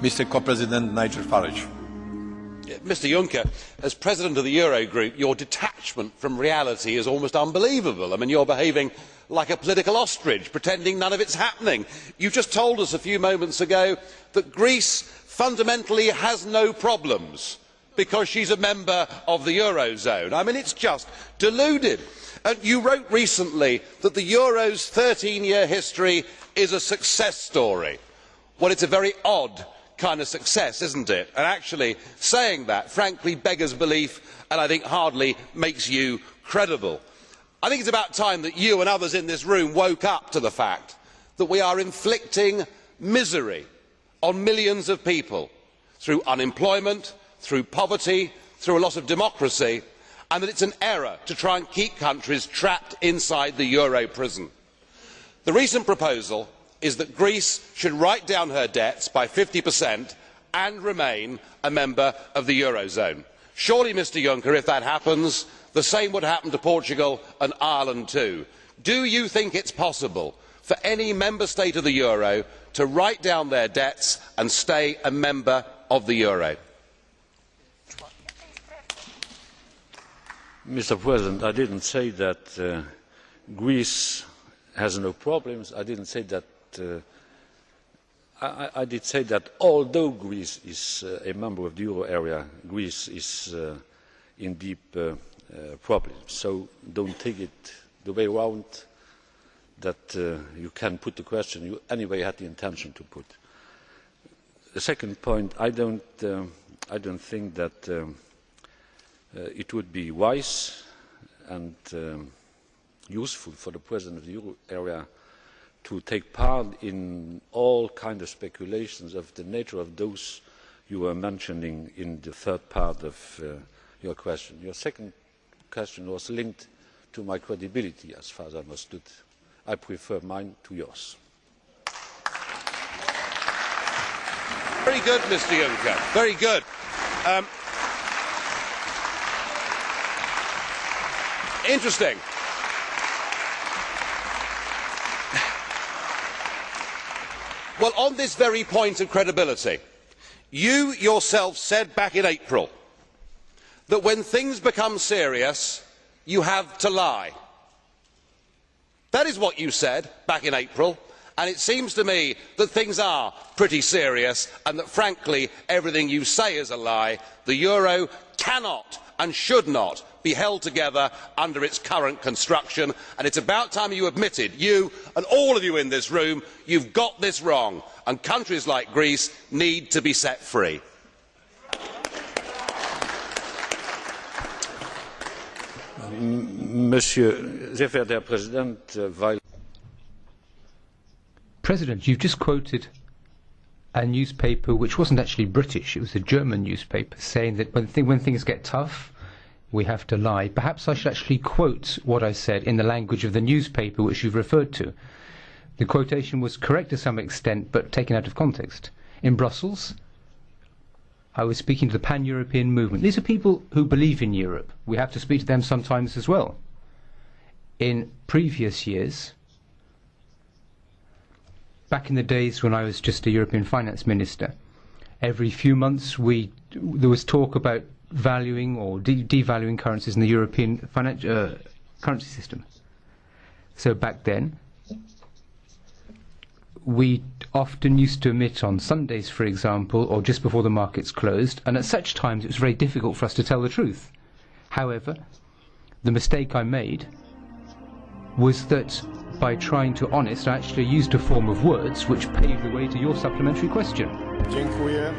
Mr. Co-President Nigel Farage. Mr Juncker, as President of the Eurogroup, your detachment from reality is almost unbelievable. I mean, you are behaving like a political ostrich, pretending none of it is happening. You just told us a few moments ago that Greece fundamentally has no problems because she is a member of the Eurozone. I mean, it is just deluded. And you wrote recently that the Euro's thirteen year history is a success story. Well, it is a very odd kind of success, is not it? And actually, saying that frankly beggars belief and I think hardly makes you credible. I think it is about time that you and others in this room woke up to the fact that we are inflicting misery on millions of people through unemployment, through poverty, through a loss of democracy, and that it is an error to try and keep countries trapped inside the euro prison. The recent proposal is that Greece should write down her debts by 50% and remain a member of the Eurozone. Surely, Mr Juncker, if that happens, the same would happen to Portugal and Ireland too. Do you think it is possible for any member state of the Euro to write down their debts and stay a member of the Euro? Mr President, I did not say that uh, Greece has no problems. I did not say that I, I, did say that although Greece is uh, a member of the euro area, Greece is uh, in deep uh, uh, problems. So don't take it the way around that uh, you can put the question you anyway had the intention to put. The second point, I don't, I don't think that um, it would be wise and um, useful for the President of the euro area to take part in all kinds of speculations of the nature of those you were mentioning in the third part of uh, your question. Your second question was linked to my credibility, as far as I understood. I prefer mine to yours. Very good, Mr Juncker. Very good. Um, interesting. On this very point of credibility, you yourself said back in April that when things become serious, you have to lie. That is what you said back in April, and it seems to me that things are pretty serious and that, frankly, everything you say is a lie. The euro cannot and should not be held together under its current construction. And it is about time you admitted you and all of you in this room you have got this wrong. And countries like greece need to be set free. President, you've just quoted a newspaper which wasn't actually British, it was a German newspaper, saying that when, th- when things get tough, we have to lie. Perhaps I should actually quote what I said in the language of the newspaper which you've referred to. The quotation was correct to some extent, but taken out of context. In Brussels, I was speaking to the pan-European movement. These are people who believe in Europe. We have to speak to them sometimes as well. In previous years, back in the days when I was just a European finance minister, every few months we there was talk about valuing or de devaluing currencies in the European financial uh, currency system. So back then, we often used to emit on Sundays, for example, or just before the markets closed, and at such times it was very difficult for us to tell the truth. However, the mistake I made was that by trying to honest, I actually used a form of words which paved the way to your supplementary question. Dziękuję.